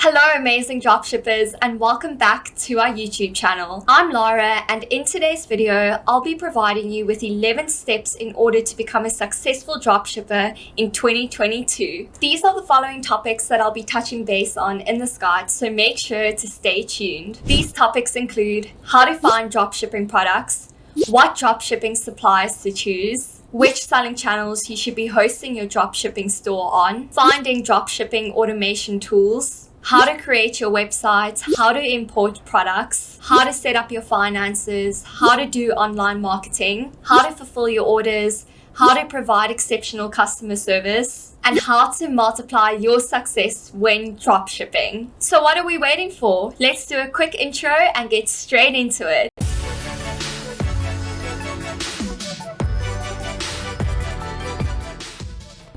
Hello amazing dropshippers and welcome back to our YouTube channel. I'm Lara and in today's video I'll be providing you with 11 steps in order to become a successful dropshipper in 2022. These are the following topics that I'll be touching base on in this guide so make sure to stay tuned. These topics include how to find dropshipping products, what dropshipping suppliers to choose, which selling channels you should be hosting your dropshipping store on, finding dropshipping automation tools, how to create your website, how to import products, how to set up your finances, how to do online marketing, how to fulfill your orders, how to provide exceptional customer service, and how to multiply your success when dropshipping. So what are we waiting for? Let's do a quick intro and get straight into it.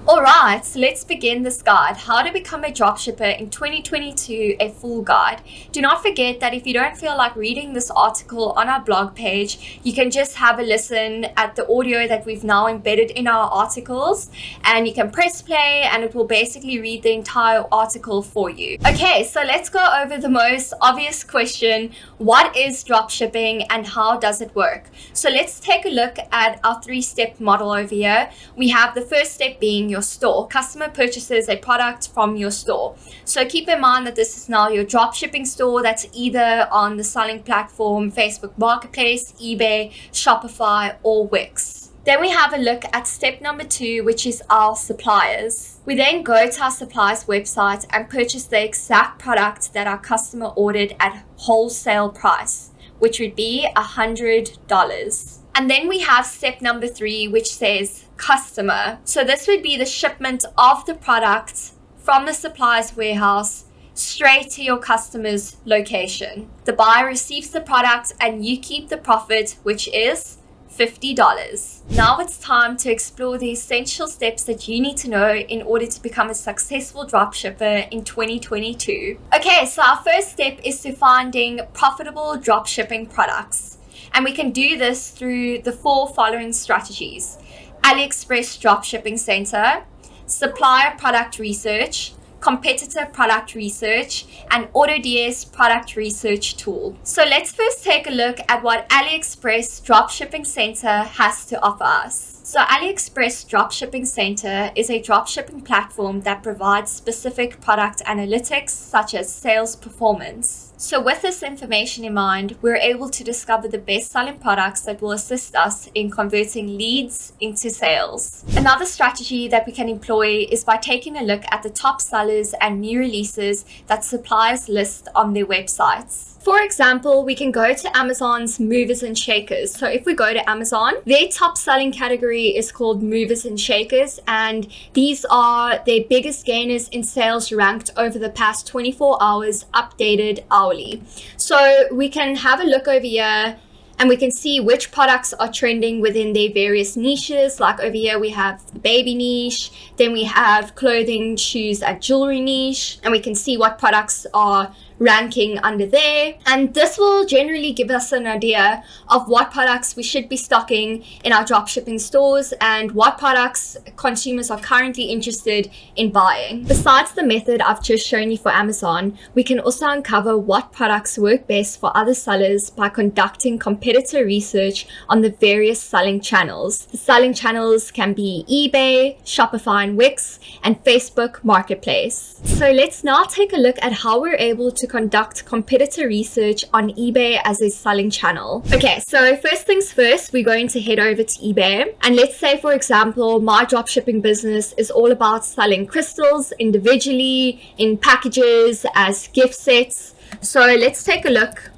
Alright, so let's begin this guide. How to become a dropshipper in 2022, a full guide. Do not forget that if you don't feel like reading this article on our blog page, you can just have a listen at the audio that we've now embedded in our articles and you can press play and it will basically read the entire article for you. Okay, so let's go over the most obvious question. What is dropshipping and how does it work? So let's take a look at our three-step model over here. We have the first step being your store. Customer purchases a product from your store. So keep in mind that this is now your drop shipping store that's either on the selling platform, Facebook Marketplace, eBay, Shopify, or Wix. Then we have a look at step number two, which is our suppliers. We then go to our suppliers website and purchase the exact product that our customer ordered at wholesale price, which would be $100. And then we have step number three, which says customer. So this would be the shipment of the product from the supplier's warehouse straight to your customer's location. The buyer receives the product and you keep the profit, which is $50. Now it's time to explore the essential steps that you need to know in order to become a successful dropshipper in 2022. Okay, so our first step is to finding profitable dropshipping products. And we can do this through the four following strategies. AliExpress Dropshipping Center, Supplier Product Research, competitor product research, and AutoDS product research tool. So let's first take a look at what AliExpress Dropshipping Center has to offer us. So AliExpress Dropshipping Center is a dropshipping platform that provides specific product analytics such as sales performance. So with this information in mind, we're able to discover the best selling products that will assist us in converting leads into sales. Another strategy that we can employ is by taking a look at the top sellers and new releases that suppliers list on their websites. For example, we can go to Amazon's movers and shakers. So if we go to Amazon, their top selling category is called movers and shakers. And these are their biggest gainers in sales ranked over the past 24 hours, updated hourly. So we can have a look over here and we can see which products are trending within their various niches. Like over here, we have the baby niche, then we have clothing, shoes, and jewelry niche, and we can see what products are ranking under there. And this will generally give us an idea of what products we should be stocking in our dropshipping stores and what products consumers are currently interested in buying. Besides the method I've just shown you for Amazon, we can also uncover what products work best for other sellers by conducting competitor research on the various selling channels. The selling channels can be eBay, Shopify and Wix, and Facebook Marketplace. So let's now take a look at how we're able to conduct competitor research on eBay as a selling channel. Okay, so first things first, we're going to head over to eBay. And let's say, for example, my dropshipping business is all about selling crystals individually, in packages, as gift sets. So let's take a look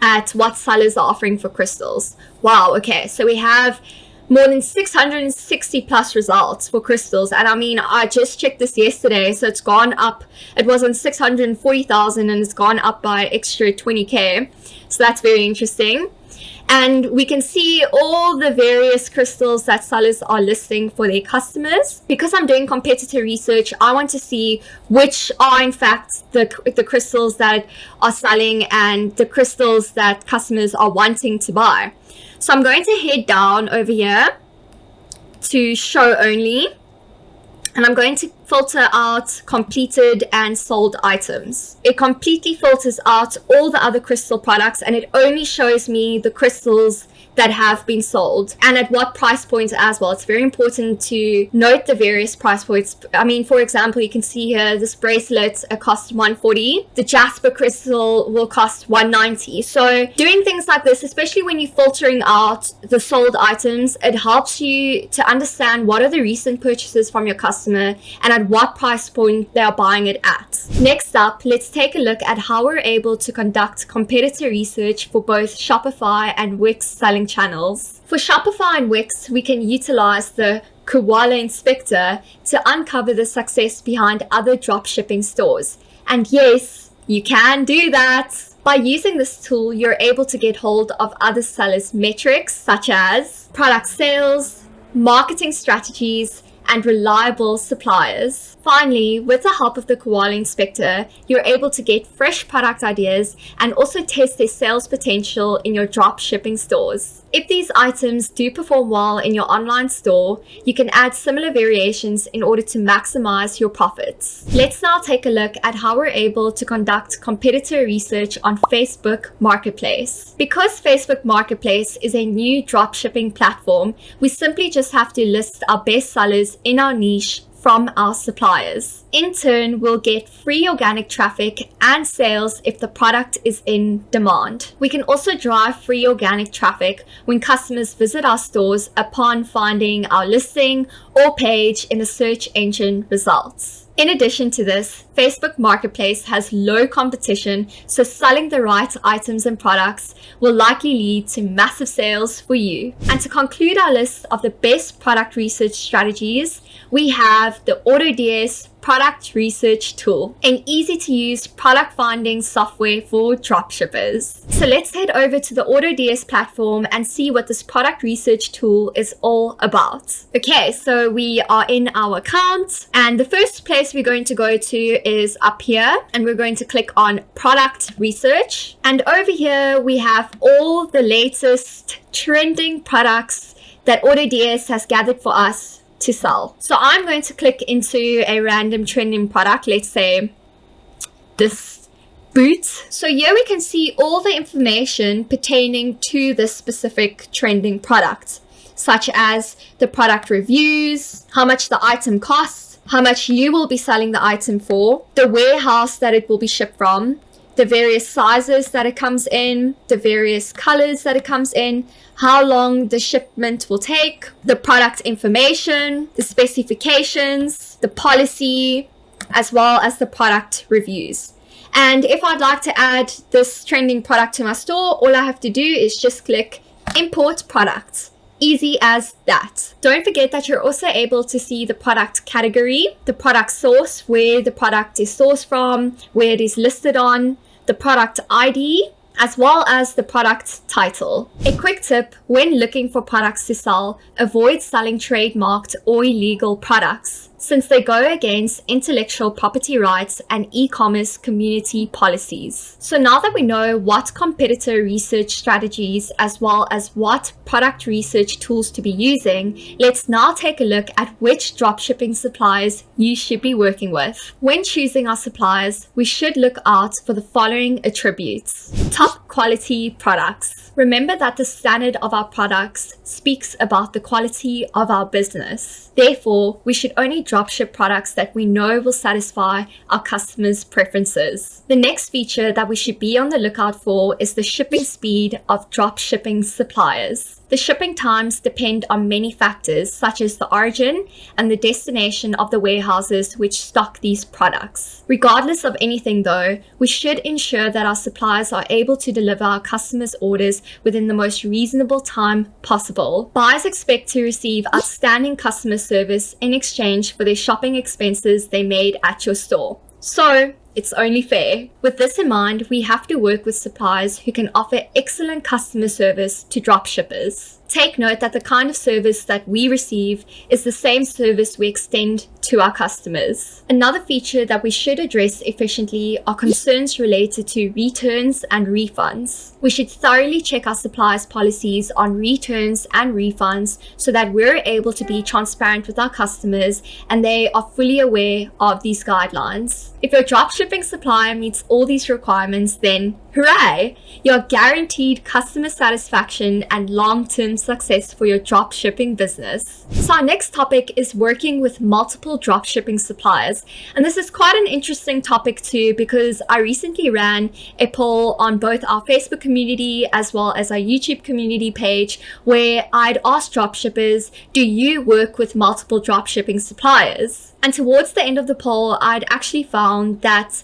at what sellers are offering for crystals. Wow, okay, so we have more than 660 plus results for crystals. And I mean I just checked this yesterday so it's gone up. It was on 640,000 and it's gone up by extra 20k so that's very interesting and we can see all the various crystals that sellers are listing for their customers. Because I'm doing competitor research, I want to see which are in fact the, the crystals that are selling and the crystals that customers are wanting to buy. So I'm going to head down over here to show only and I'm going to filter out completed and sold items. It completely filters out all the other crystal products and it only shows me the crystals that have been sold and at what price points as well. It's very important to note the various price points. I mean, for example, you can see here this bracelet costs 140. The Jasper crystal will cost 190. So doing things like this, especially when you're filtering out the sold items, it helps you to understand what are the recent purchases from your customer and at what price point they are buying it at. Next up, let's take a look at how we're able to conduct competitor research for both Shopify and Wix selling channels. For Shopify and Wix, we can utilize the Koala Inspector to uncover the success behind other dropshipping stores. And yes, you can do that. By using this tool, you're able to get hold of other sellers' metrics such as product sales, marketing strategies, and reliable suppliers. Finally, with the help of the Koala Inspector, you're able to get fresh product ideas and also test their sales potential in your drop shipping stores. If these items do perform well in your online store, you can add similar variations in order to maximize your profits. Let's now take a look at how we're able to conduct competitor research on Facebook Marketplace. Because Facebook Marketplace is a new dropshipping platform, we simply just have to list our best sellers in our niche from our suppliers. In turn, we'll get free organic traffic and sales if the product is in demand. We can also drive free organic traffic when customers visit our stores upon finding our listing or page in the search engine results. In addition to this, Facebook Marketplace has low competition, so selling the right items and products will likely lead to massive sales for you. And to conclude our list of the best product research strategies, we have the AutoDS product research tool, an easy to use product finding software for dropshippers. So let's head over to the AutoDS platform and see what this product research tool is all about. Okay, so we are in our account and the first place we're going to go to is up here and we're going to click on product research. And over here we have all the latest trending products that AutoDS has gathered for us to sell. So I'm going to click into a random trending product, let's say this boot. So here we can see all the information pertaining to this specific trending product, such as the product reviews, how much the item costs, how much you will be selling the item for, the warehouse that it will be shipped from, the various sizes that it comes in, the various colors that it comes in, how long the shipment will take, the product information, the specifications, the policy, as well as the product reviews. And if I'd like to add this trending product to my store, all I have to do is just click import product. Easy as that. Don't forget that you're also able to see the product category, the product source, where the product is sourced from, where it is listed on, the product ID, as well as the product title. A quick tip when looking for products to sell, avoid selling trademarked or illegal products since they go against intellectual property rights and e-commerce community policies. So now that we know what competitor research strategies as well as what product research tools to be using, let's now take a look at which dropshipping suppliers you should be working with. When choosing our suppliers, we should look out for the following attributes. Top quality products. Remember that the standard of our products speaks about the quality of our business. Therefore, we should only dropship products that we know will satisfy our customers' preferences. The next feature that we should be on the lookout for is the shipping speed of dropshipping suppliers. The shipping times depend on many factors such as the origin and the destination of the warehouses which stock these products. Regardless of anything though, we should ensure that our suppliers are able to deliver our customers' orders within the most reasonable time possible. Buyers expect to receive outstanding customer service in exchange for their shopping expenses they made at your store. So, it's only fair. With this in mind, we have to work with suppliers who can offer excellent customer service to dropshippers. Take note that the kind of service that we receive is the same service we extend to our customers. Another feature that we should address efficiently are concerns related to returns and refunds. We should thoroughly check our suppliers' policies on returns and refunds so that we're able to be transparent with our customers and they are fully aware of these guidelines. If your dropshipping supplier meets all these requirements, then hooray! You're guaranteed customer satisfaction and long-term success for your dropshipping business. So our next topic is working with multiple dropshipping suppliers. And this is quite an interesting topic too because I recently ran a poll on both our Facebook community as well as our YouTube community page where I'd asked dropshippers, do you work with multiple dropshipping suppliers? And towards the end of the poll, I'd actually found that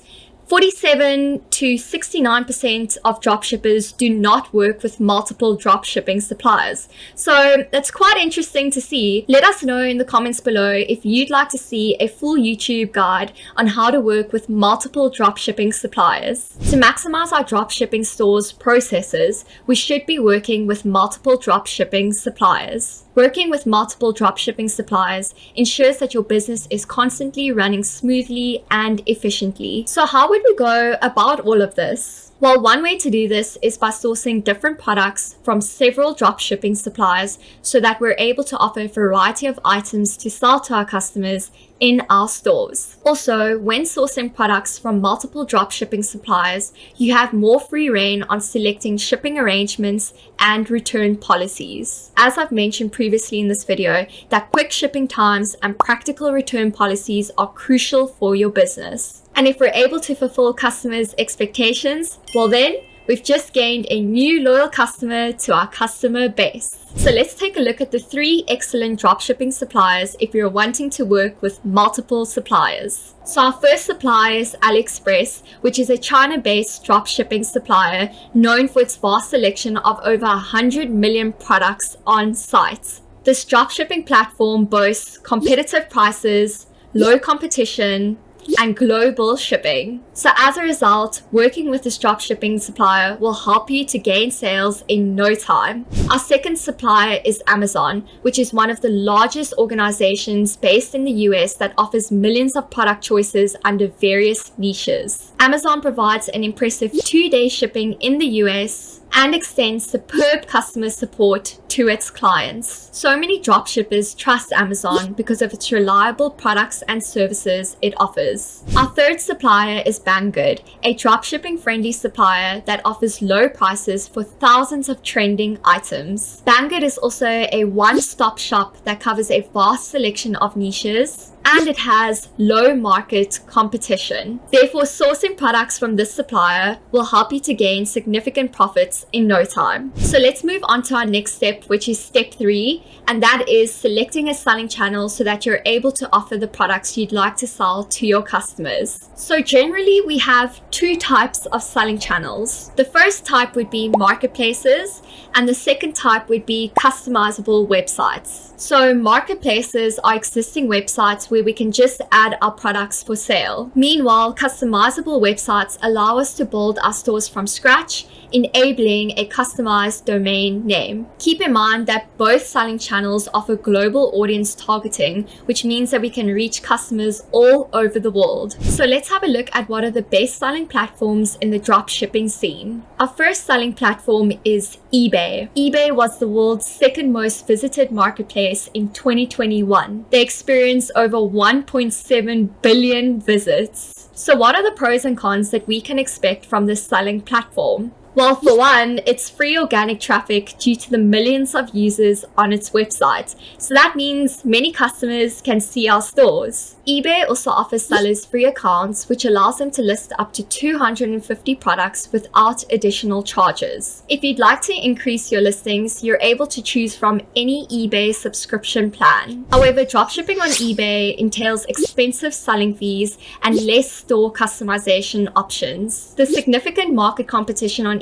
47 to 69% of dropshippers do not work with multiple dropshipping suppliers. So that's quite interesting to see. Let us know in the comments below if you'd like to see a full YouTube guide on how to work with multiple dropshipping suppliers. To maximize our dropshipping stores processes, we should be working with multiple dropshipping suppliers. Working with multiple dropshipping suppliers ensures that your business is constantly running smoothly and efficiently. So how would we go about all of this? Well, one way to do this is by sourcing different products from several dropshipping suppliers so that we're able to offer a variety of items to sell to our customers in our stores. Also, when sourcing products from multiple dropshipping suppliers, you have more free reign on selecting shipping arrangements and return policies. As I've mentioned previously in this video, that quick shipping times and practical return policies are crucial for your business. And if we're able to fulfill customers' expectations, well then, we've just gained a new loyal customer to our customer base. So let's take a look at the three excellent dropshipping suppliers if you're wanting to work with multiple suppliers. So our first supplier is AliExpress, which is a China-based dropshipping supplier known for its vast selection of over 100 million products on site. This dropshipping platform boasts competitive prices, low competition, and global shipping. So as a result, working with this drop shipping supplier will help you to gain sales in no time. Our second supplier is Amazon, which is one of the largest organizations based in the US that offers millions of product choices under various niches. Amazon provides an impressive two-day shipping in the US and extends superb customer support to its clients. So many dropshippers trust Amazon because of its reliable products and services it offers. Our third supplier is Banggood, a dropshipping friendly supplier that offers low prices for thousands of trending items. Banggood is also a one-stop shop that covers a vast selection of niches and it has low market competition. Therefore, sourcing products from this supplier will help you to gain significant profits in no time. So let's move on to our next step, which is step three, and that is selecting a selling channel so that you're able to offer the products you'd like to sell to your customers. So generally, we have two types of selling channels. The first type would be marketplaces, and the second type would be customizable websites. So marketplaces are existing websites where we can just add our products for sale. Meanwhile, customizable websites allow us to build our stores from scratch enabling a customized domain name. Keep in mind that both selling channels offer global audience targeting, which means that we can reach customers all over the world. So let's have a look at what are the best selling platforms in the drop shipping scene. Our first selling platform is eBay. eBay was the world's second most visited marketplace in 2021. They experienced over 1.7 billion visits. So what are the pros and cons that we can expect from this selling platform? Well, for one, it's free organic traffic due to the millions of users on its website. So that means many customers can see our stores. eBay also offers sellers free accounts, which allows them to list up to 250 products without additional charges. If you'd like to increase your listings, you're able to choose from any eBay subscription plan. However, dropshipping on eBay entails expensive selling fees and less store customization options. The significant market competition on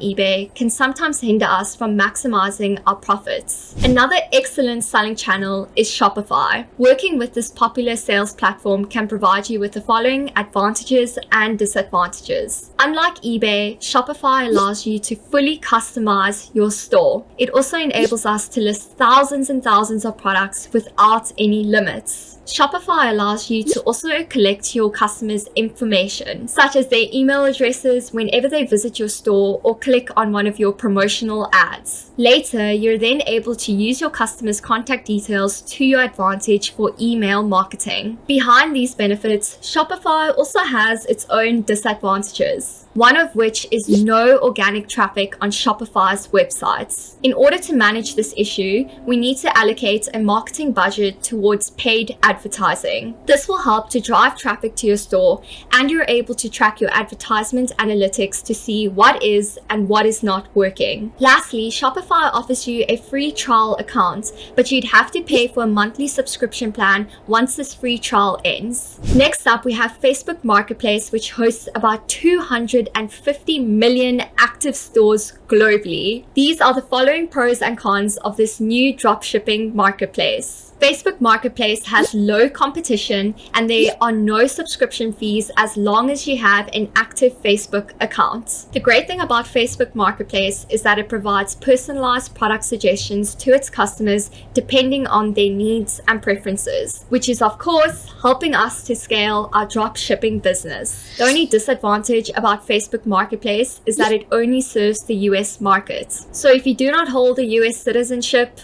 can sometimes hinder us from maximizing our profits. Another excellent selling channel is Shopify. Working with this popular sales platform can provide you with the following advantages and disadvantages. Unlike eBay, Shopify allows you to fully customize your store. It also enables us to list thousands and thousands of products without any limits. Shopify allows you to also collect your customers' information, such as their email addresses whenever they visit your store or click on one of your promotional ads. Later, you're then able to use your customers' contact details to your advantage for email marketing. Behind these benefits, Shopify also has its own disadvantages one of which is no organic traffic on Shopify's websites. In order to manage this issue, we need to allocate a marketing budget towards paid advertising. This will help to drive traffic to your store and you're able to track your advertisement analytics to see what is and what is not working. Lastly, Shopify offers you a free trial account, but you'd have to pay for a monthly subscription plan once this free trial ends. Next up, we have Facebook Marketplace, which hosts about 200 150 million active stores globally. These are the following pros and cons of this new dropshipping marketplace. Facebook Marketplace has low competition and there are no subscription fees as long as you have an active Facebook account. The great thing about Facebook Marketplace is that it provides personalized product suggestions to its customers depending on their needs and preferences, which is of course helping us to scale our drop shipping business. The only disadvantage about Facebook Marketplace is that it only serves the US market. So if you do not hold a US citizenship,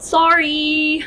sorry.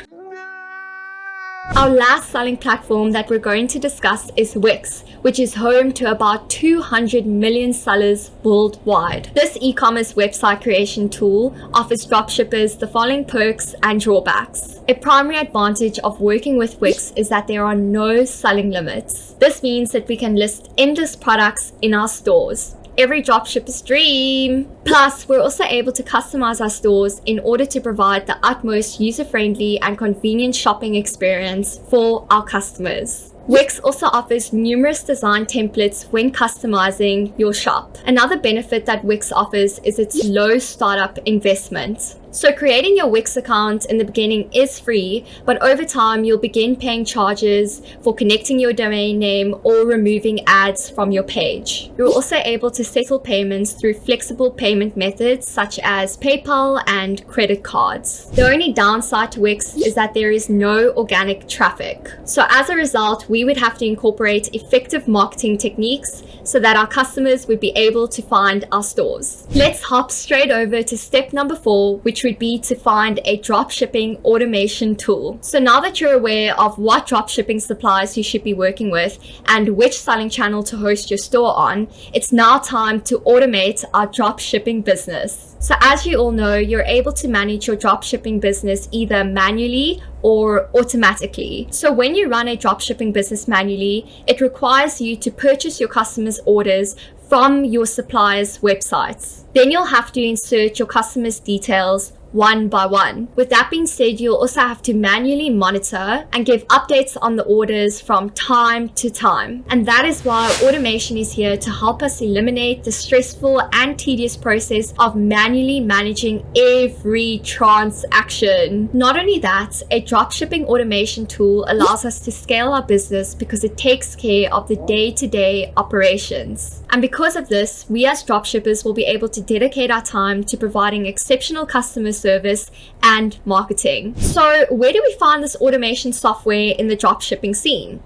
Our last selling platform that we're going to discuss is Wix, which is home to about 200 million sellers worldwide. This e-commerce website creation tool offers dropshippers the following perks and drawbacks. A primary advantage of working with Wix is that there are no selling limits. This means that we can list endless products in our stores every dropshipper's dream. Plus, we're also able to customize our stores in order to provide the utmost user-friendly and convenient shopping experience for our customers. Wix also offers numerous design templates when customizing your shop. Another benefit that Wix offers is its low startup investment. So creating your Wix account in the beginning is free, but over time you'll begin paying charges for connecting your domain name or removing ads from your page. You're also able to settle payments through flexible payment methods such as PayPal and credit cards. The only downside to Wix is that there is no organic traffic. So as a result, we would have to incorporate effective marketing techniques so that our customers would be able to find our stores. Let's hop straight over to step number four, which would be to find a dropshipping automation tool. So now that you're aware of what dropshipping suppliers you should be working with and which selling channel to host your store on, it's now time to automate our dropshipping business. So as you all know, you're able to manage your dropshipping business either manually or automatically. So when you run a dropshipping business manually, it requires you to purchase your customers' orders from your supplier's websites. Then you'll have to insert your customers' details one by one. With that being said, you'll also have to manually monitor and give updates on the orders from time to time. And that is why automation is here to help us eliminate the stressful and tedious process of manually managing every transaction. Not only that, a dropshipping automation tool allows us to scale our business because it takes care of the day-to-day -day operations. And because of this, we as dropshippers will be able to dedicate our time to providing exceptional customer service and marketing. So where do we find this automation software in the dropshipping scene?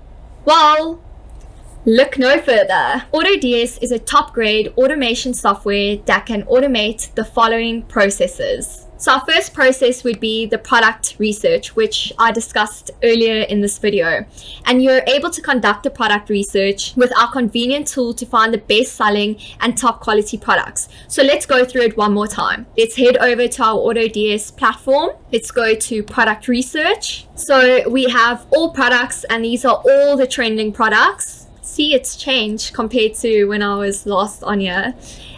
Well, Look no further. AutoDS is a top grade automation software that can automate the following processes. So our first process would be the product research, which I discussed earlier in this video. And you're able to conduct the product research with our convenient tool to find the best selling and top quality products. So let's go through it one more time. Let's head over to our AutoDS platform. Let's go to product research. So we have all products and these are all the trending products. See, it's changed compared to when I was last on here.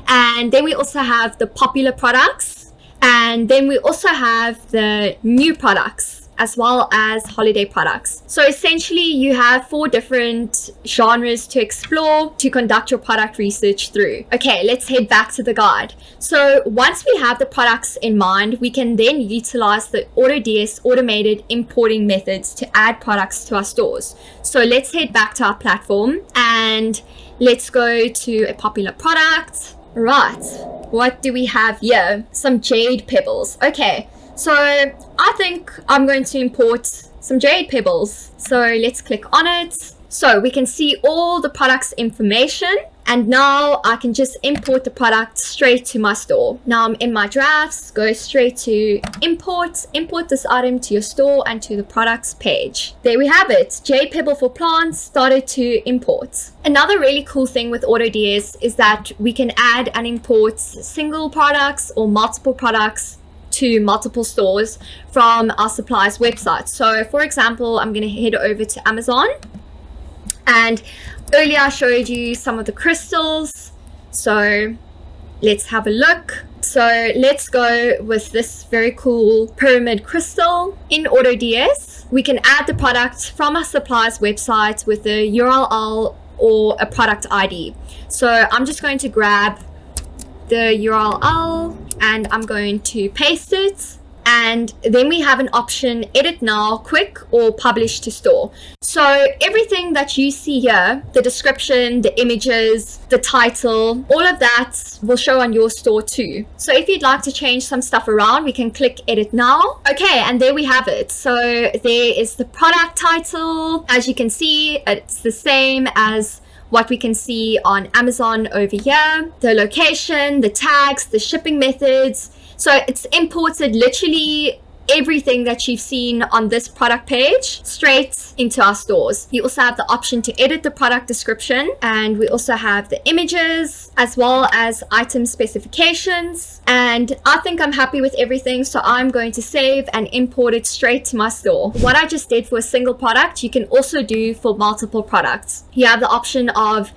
And then we also have the popular products and then we also have the new products as well as holiday products. So essentially you have four different genres to explore to conduct your product research through. Okay, let's head back to the guide. So once we have the products in mind, we can then utilize the AutoDS automated importing methods to add products to our stores. So let's head back to our platform and let's go to a popular product. Right, what do we have here? Some jade pebbles. Okay, so I think I'm going to import some jade pebbles. So let's click on it. So we can see all the product's information and now I can just import the product straight to my store. Now I'm in my drafts, go straight to import, import this item to your store and to the products page. There we have it, Jade Pebble for Plants started to import. Another really cool thing with AutoDS is that we can add and import single products or multiple products to multiple stores from our suppliers website. So for example, I'm going to head over to Amazon and earlier I showed you some of the crystals. So let's have a look. So let's go with this very cool pyramid crystal in AutoDS. We can add the product from our supplier's website with the URL or a product ID. So I'm just going to grab the URL and I'm going to paste it and then we have an option edit now quick or publish to store. So everything that you see here the description the images the title all of that will show on your store too. So if you'd like to change some stuff around we can click edit now. Okay and there we have it. So there is the product title. As you can see it's the same as what we can see on Amazon over here, the location, the tags, the shipping methods. So it's imported literally everything that you've seen on this product page straight into our stores. You also have the option to edit the product description and we also have the images as well as item specifications and I think I'm happy with everything so I'm going to save and import it straight to my store. What I just did for a single product you can also do for multiple products. You have the option of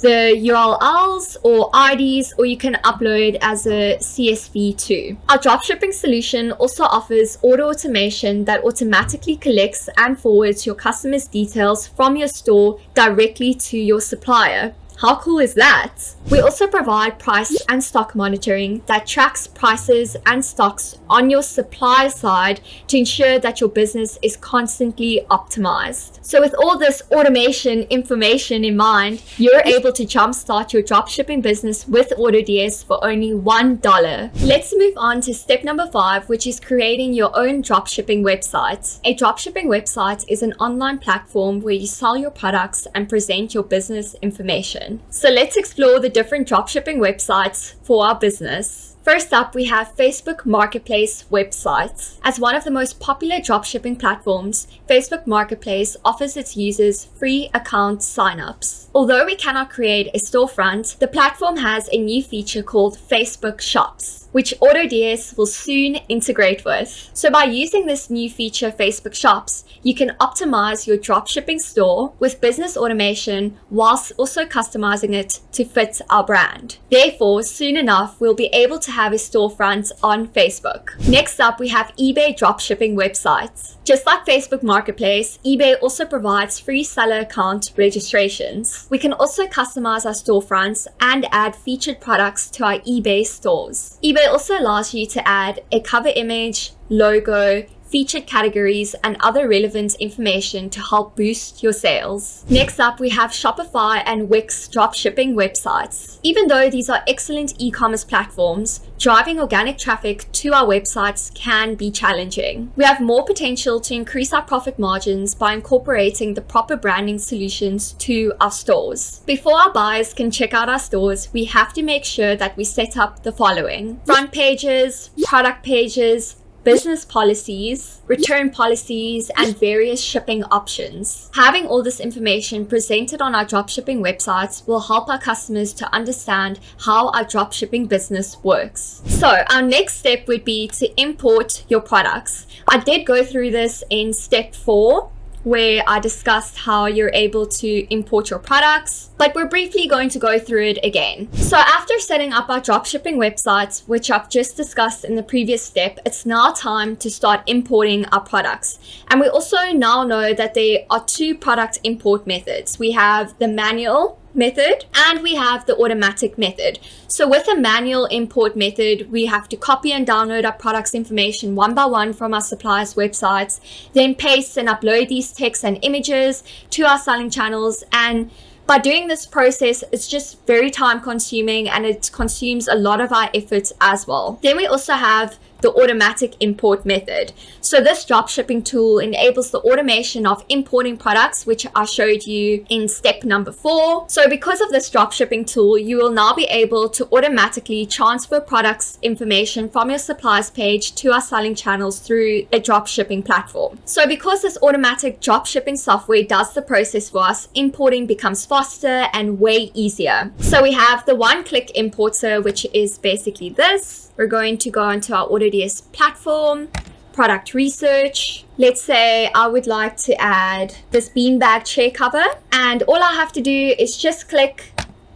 the URLs or IDs or you can upload as a CSV too. Our dropshipping solution also offers auto automation that automatically collects and forwards your customers' details from your store directly to your supplier. How cool is that? We also provide price and stock monitoring that tracks prices and stocks on your supply side to ensure that your business is constantly optimized. So with all this automation information in mind, you're able to jumpstart your dropshipping business with AutoDS for only $1. Let's move on to step number five, which is creating your own dropshipping website. A dropshipping website is an online platform where you sell your products and present your business information. So let's explore the different dropshipping websites for our business. First up, we have Facebook Marketplace websites. As one of the most popular dropshipping platforms, Facebook Marketplace offers its users free account signups. Although we cannot create a storefront, the platform has a new feature called Facebook Shops, which AutoDS will soon integrate with. So by using this new feature, Facebook Shops, you can optimize your dropshipping store with business automation whilst also customizing it to fit our brand. Therefore, soon enough, we'll be able to have a storefront on Facebook. Next up, we have eBay dropshipping websites. Just like Facebook Marketplace, eBay also provides free seller account registrations. We can also customize our storefronts and add featured products to our eBay stores. eBay also allows you to add a cover image, logo, featured categories, and other relevant information to help boost your sales. Next up, we have Shopify and Wix dropshipping websites. Even though these are excellent e-commerce platforms, driving organic traffic to our websites can be challenging. We have more potential to increase our profit margins by incorporating the proper branding solutions to our stores. Before our buyers can check out our stores, we have to make sure that we set up the following. Front pages, product pages, business policies, return policies, and various shipping options. Having all this information presented on our dropshipping websites will help our customers to understand how our dropshipping business works. So our next step would be to import your products. I did go through this in step four where I discussed how you're able to import your products, but we're briefly going to go through it again. So after setting up our dropshipping websites, which I've just discussed in the previous step, it's now time to start importing our products. And we also now know that there are two product import methods. We have the manual method and we have the automatic method. So with a manual import method, we have to copy and download our products information one by one from our suppliers websites, then paste and upload these texts and images to our selling channels and by doing this process, it's just very time consuming and it consumes a lot of our efforts as well. Then we also have the automatic import method. So this dropshipping tool enables the automation of importing products, which I showed you in step number four. So because of this dropshipping tool, you will now be able to automatically transfer products information from your suppliers page to our selling channels through a dropshipping platform. So because this automatic dropshipping software does the process for us, importing becomes faster and way easier. So we have the one-click importer, which is basically this. We're going to go into our AutoDS platform, product research. Let's say I would like to add this beanbag chair cover and all I have to do is just click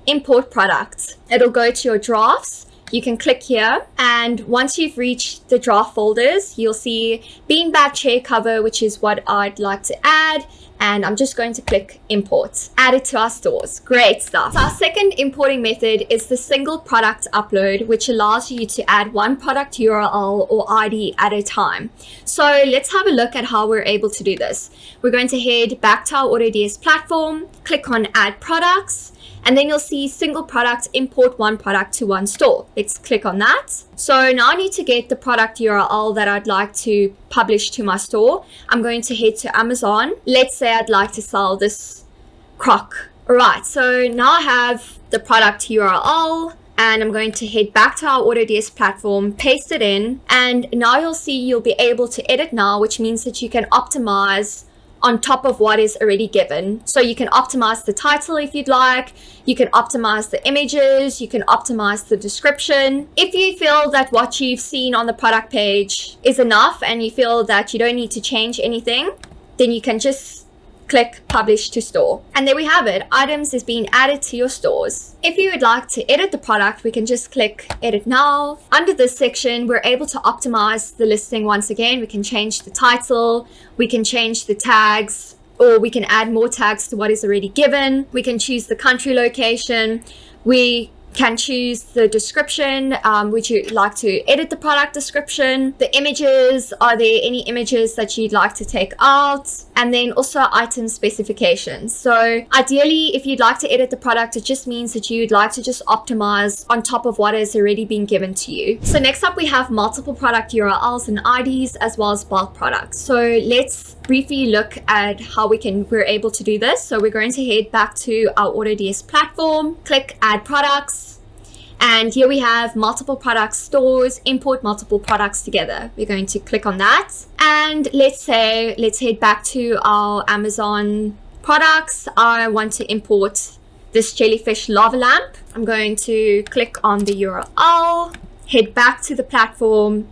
import products. It'll go to your drafts. You can click here and once you've reached the draft folders, you'll see beanbag chair cover, which is what I'd like to add and I'm just going to click import, add it to our stores. Great stuff. So our second importing method is the single product upload, which allows you to add one product URL or ID at a time. So let's have a look at how we're able to do this. We're going to head back to our AutoDS platform, click on add products, and then you'll see single product, import one product to one store. Let's click on that. So now I need to get the product URL that I'd like to publish to my store. I'm going to head to Amazon. Let's say I'd like to sell this crock. All right, so now I have the product URL and I'm going to head back to our AutoDS platform, paste it in, and now you'll see you'll be able to edit now, which means that you can optimize on top of what is already given. So you can optimize the title if you'd like, you can optimize the images, you can optimize the description. If you feel that what you've seen on the product page is enough and you feel that you don't need to change anything, then you can just click publish to store. And there we have it. Items is being added to your stores. If you would like to edit the product, we can just click edit now. Under this section, we're able to optimize the listing once again. We can change the title, we can change the tags, or we can add more tags to what is already given. We can choose the country location. We can choose the description. Um, would you like to edit the product description? The images, are there any images that you'd like to take out? And then also item specifications. So ideally, if you'd like to edit the product, it just means that you'd like to just optimize on top of what has already been given to you. So next up, we have multiple product URLs and IDs as well as bulk products. So let's briefly look at how we can, we're able to do this. So we're going to head back to our AutoDS platform, click add products, and here we have multiple products stores, import multiple products together. We're going to click on that. And let's say, let's head back to our Amazon products. I want to import this jellyfish lava lamp. I'm going to click on the URL, head back to the platform,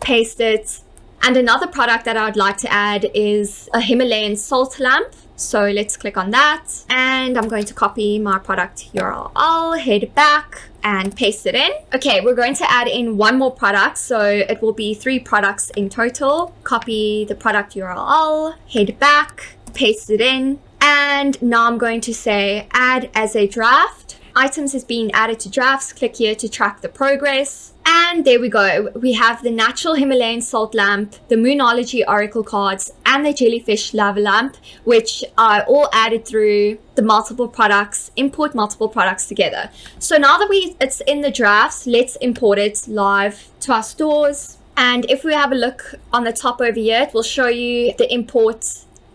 paste it. And another product that I would like to add is a Himalayan salt lamp. So let's click on that and I'm going to copy my product URL, head back and paste it in. Okay, we're going to add in one more product. So it will be three products in total. Copy the product URL, head back, paste it in. And now I'm going to say add as a draft. Items is being added to drafts. Click here to track the progress. And there we go. We have the natural Himalayan salt lamp, the Moonology oracle cards, and the jellyfish lava lamp, which are all added through the multiple products, import multiple products together. So now that we it's in the drafts, let's import it live to our stores. And if we have a look on the top over here, it will show you the import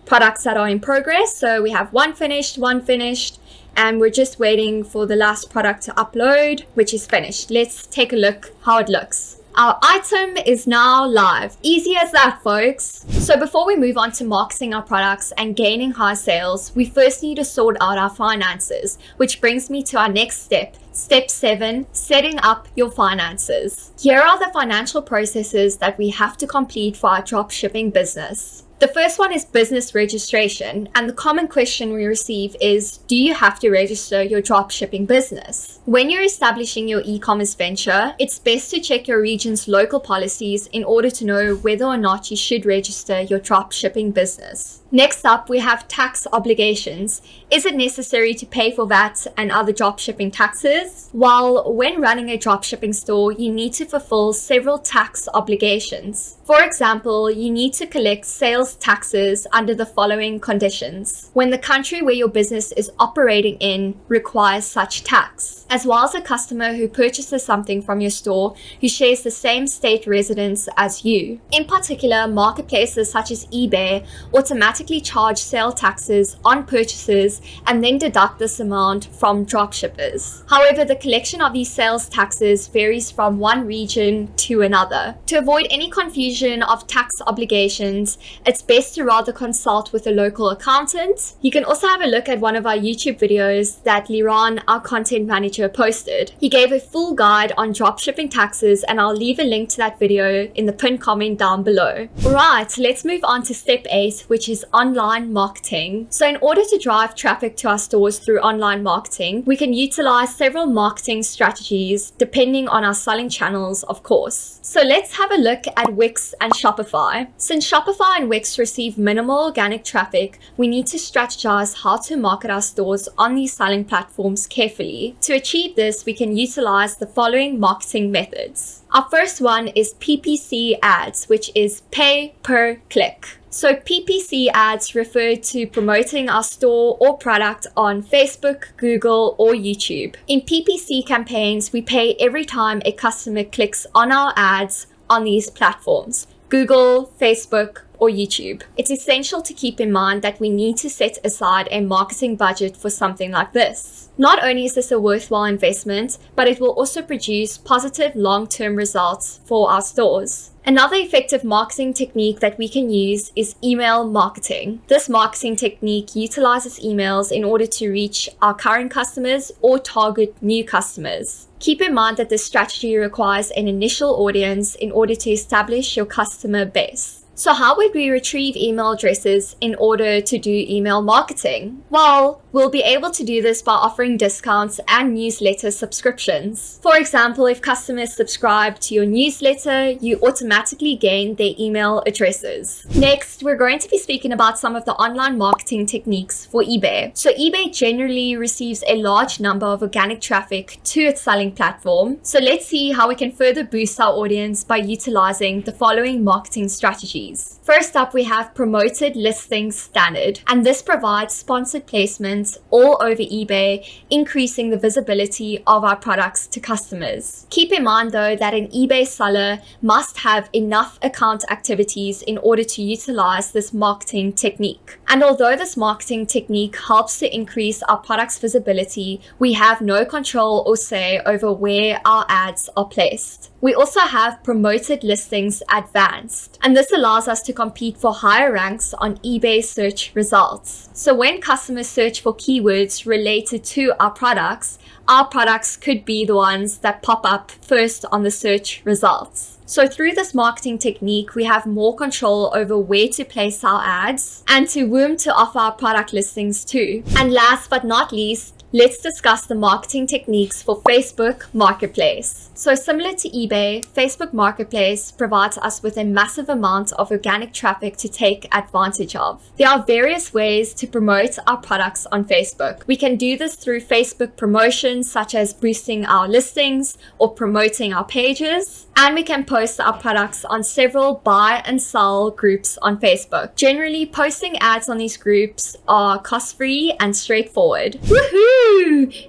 products that are in progress. So we have one finished, one finished, and we're just waiting for the last product to upload, which is finished. Let's take a look how it looks. Our item is now live. Easy as that, folks. So before we move on to marketing our products and gaining high sales, we first need to sort out our finances, which brings me to our next step. Step seven, setting up your finances. Here are the financial processes that we have to complete for our drop shipping business. The first one is business registration, and the common question we receive is Do you have to register your dropshipping business? When you're establishing your e commerce venture, it's best to check your region's local policies in order to know whether or not you should register your dropshipping business. Next up, we have tax obligations. Is it necessary to pay for VAT and other dropshipping taxes? While when running a dropshipping store, you need to fulfill several tax obligations. For example, you need to collect sales taxes under the following conditions. When the country where your business is operating in requires such tax, as well as a customer who purchases something from your store who shares the same state residence as you. In particular, marketplaces such as eBay automatically charge sale taxes on purchases and then deduct this amount from dropshippers. However, the collection of these sales taxes varies from one region to another. To avoid any confusion of tax obligations, it's best to rather consult with a local accountant. You can also have a look at one of our YouTube videos that Liran, our content manager, posted. He gave a full guide on dropshipping taxes and I'll leave a link to that video in the pinned comment down below. Alright, let's move on to step 8, which is online marketing. So in order to drive traffic to our stores through online marketing, we can utilize several marketing strategies depending on our selling channels, of course. So let's have a look at Wix and Shopify. Since Shopify and Wix receive minimal organic traffic, we need to strategize how to market our stores on these selling platforms carefully. To achieve this, we can utilize the following marketing methods. Our first one is PPC ads, which is pay per click. So PPC ads refer to promoting our store or product on Facebook, Google, or YouTube. In PPC campaigns, we pay every time a customer clicks on our ads on these platforms. Google, Facebook, or YouTube. It's essential to keep in mind that we need to set aside a marketing budget for something like this. Not only is this a worthwhile investment, but it will also produce positive long-term results for our stores. Another effective marketing technique that we can use is email marketing. This marketing technique utilizes emails in order to reach our current customers or target new customers. Keep in mind that this strategy requires an initial audience in order to establish your customer base. So how would we retrieve email addresses in order to do email marketing? Well, we'll be able to do this by offering discounts and newsletter subscriptions. For example, if customers subscribe to your newsletter, you automatically gain their email addresses. Next, we're going to be speaking about some of the online marketing techniques for eBay. So eBay generally receives a large number of organic traffic to its selling platform. So let's see how we can further boost our audience by utilizing the following marketing strategies. First up, we have promoted listings standard, and this provides sponsored placements all over eBay, increasing the visibility of our products to customers. Keep in mind though that an eBay seller must have enough account activities in order to utilize this marketing technique. And although this marketing technique helps to increase our product's visibility, we have no control or say over where our ads are placed. We also have promoted listings advanced, and this allows us to compete for higher ranks on eBay search results. So when customers search for keywords related to our products, our products could be the ones that pop up first on the search results. So through this marketing technique, we have more control over where to place our ads and to whom to offer our product listings to. And last but not least, Let's discuss the marketing techniques for Facebook Marketplace. So similar to eBay, Facebook Marketplace provides us with a massive amount of organic traffic to take advantage of. There are various ways to promote our products on Facebook. We can do this through Facebook promotions such as boosting our listings or promoting our pages. And we can post our products on several buy and sell groups on Facebook. Generally, posting ads on these groups are cost-free and straightforward. Woohoo!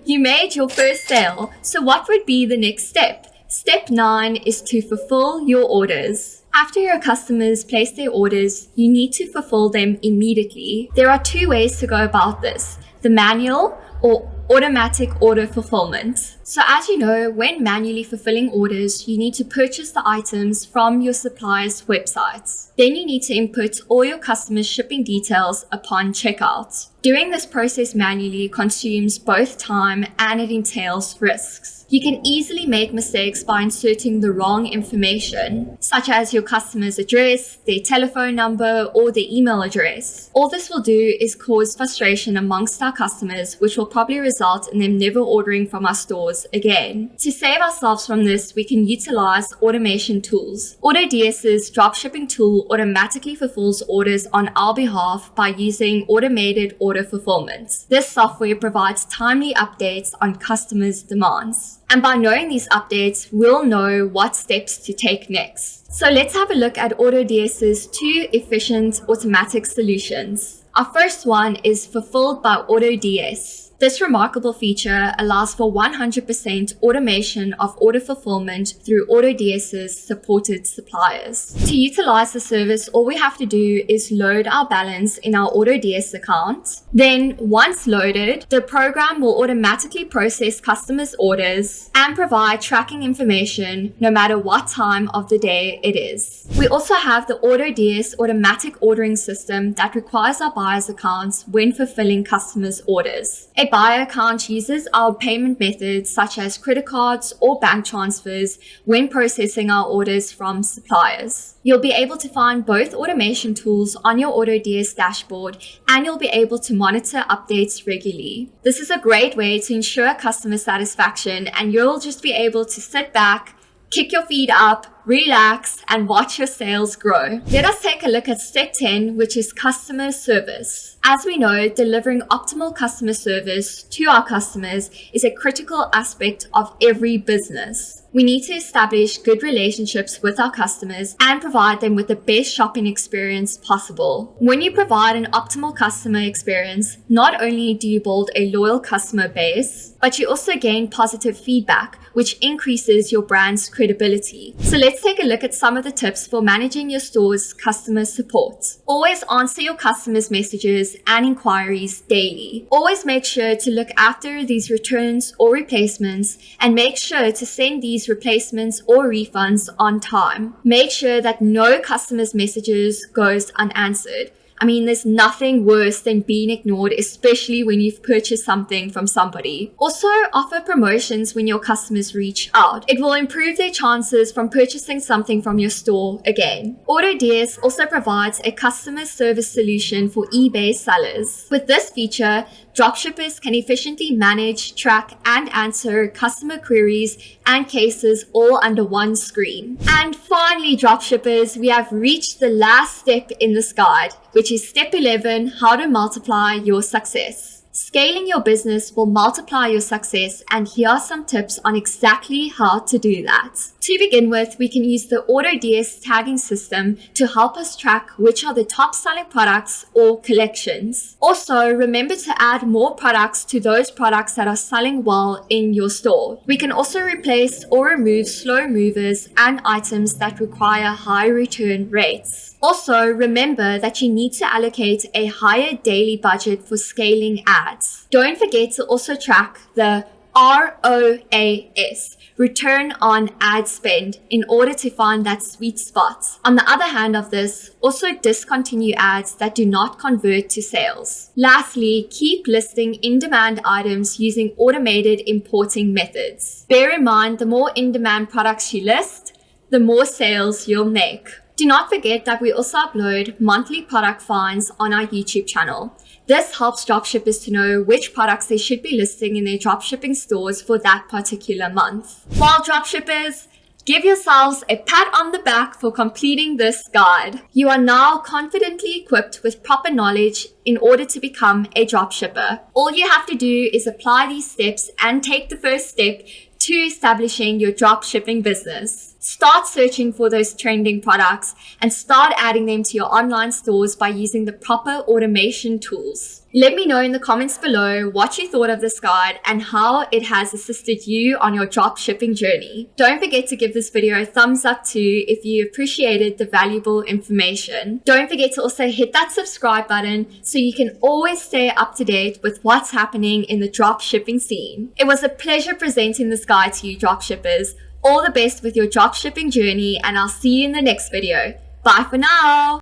You made your first sale. So what would be the next step? Step 9 is to fulfill your orders. After your customers place their orders, you need to fulfill them immediately. There are two ways to go about this, the manual or automatic order fulfillment. So as you know, when manually fulfilling orders, you need to purchase the items from your supplier's websites. Then you need to input all your customers' shipping details upon checkout. Doing this process manually consumes both time and it entails risks. You can easily make mistakes by inserting the wrong information, such as your customer's address, their telephone number, or their email address. All this will do is cause frustration amongst our customers, which will probably result in them never ordering from our stores again. To save ourselves from this, we can utilize automation tools. AutoDS's dropshipping tool automatically fulfills orders on our behalf by using automated order fulfillment. This software provides timely updates on customers' demands. And by knowing these updates, we'll know what steps to take next. So let's have a look at AutoDS's two efficient automatic solutions. Our first one is fulfilled by AutoDS. This remarkable feature allows for 100% automation of order fulfillment through AutoDS's supported suppliers. To utilize the service, all we have to do is load our balance in our AutoDS account. Then, once loaded, the program will automatically process customers' orders and provide tracking information no matter what time of the day it is. We also have the AutoDS automatic ordering system that requires our buyers' accounts when fulfilling customers' orders. A buyer account uses our payment methods such as credit cards or bank transfers when processing our orders from suppliers. You'll be able to find both automation tools on your AutoDS dashboard and you'll be able to monitor updates regularly. This is a great way to ensure customer satisfaction and you'll just be able to sit back, kick your feet up, relax, and watch your sales grow. Let us take a look at step 10, which is customer service. As we know, delivering optimal customer service to our customers is a critical aspect of every business. We need to establish good relationships with our customers and provide them with the best shopping experience possible. When you provide an optimal customer experience, not only do you build a loyal customer base, but you also gain positive feedback, which increases your brand's credibility. So let's take a look at some of the tips for managing your store's customer support. Always answer your customers' messages and inquiries daily. Always make sure to look after these returns or replacements and make sure to send these replacements or refunds on time. Make sure that no customer's messages goes unanswered. I mean, there's nothing worse than being ignored, especially when you've purchased something from somebody. Also, offer promotions when your customers reach out. It will improve their chances from purchasing something from your store again. AutoDS also provides a customer service solution for eBay sellers. With this feature, Dropshippers can efficiently manage, track, and answer customer queries and cases all under one screen. And finally, dropshippers, we have reached the last step in this guide, which is step 11, how to multiply your success. Scaling your business will multiply your success and here are some tips on exactly how to do that. To begin with, we can use the AutoDS tagging system to help us track which are the top selling products or collections. Also, remember to add more products to those products that are selling well in your store. We can also replace or remove slow movers and items that require high return rates. Also, remember that you need to allocate a higher daily budget for scaling ads. Don't forget to also track the ROAS, return on ad spend, in order to find that sweet spot. On the other hand of this, also discontinue ads that do not convert to sales. Lastly, keep listing in-demand items using automated importing methods. Bear in mind, the more in-demand products you list, the more sales you'll make. Do not forget that we also upload monthly product finds on our YouTube channel. This helps dropshippers to know which products they should be listing in their dropshipping stores for that particular month. While dropshippers, Give yourselves a pat on the back for completing this guide. You are now confidently equipped with proper knowledge in order to become a dropshipper. All you have to do is apply these steps and take the first step to establishing your dropshipping business. Start searching for those trending products and start adding them to your online stores by using the proper automation tools. Let me know in the comments below what you thought of this guide and how it has assisted you on your drop shipping journey. Don't forget to give this video a thumbs up too if you appreciated the valuable information. Don't forget to also hit that subscribe button so you can always stay up to date with what's happening in the drop shipping scene. It was a pleasure presenting this guide to you drop shippers. All the best with your drop shipping journey and I'll see you in the next video. Bye for now!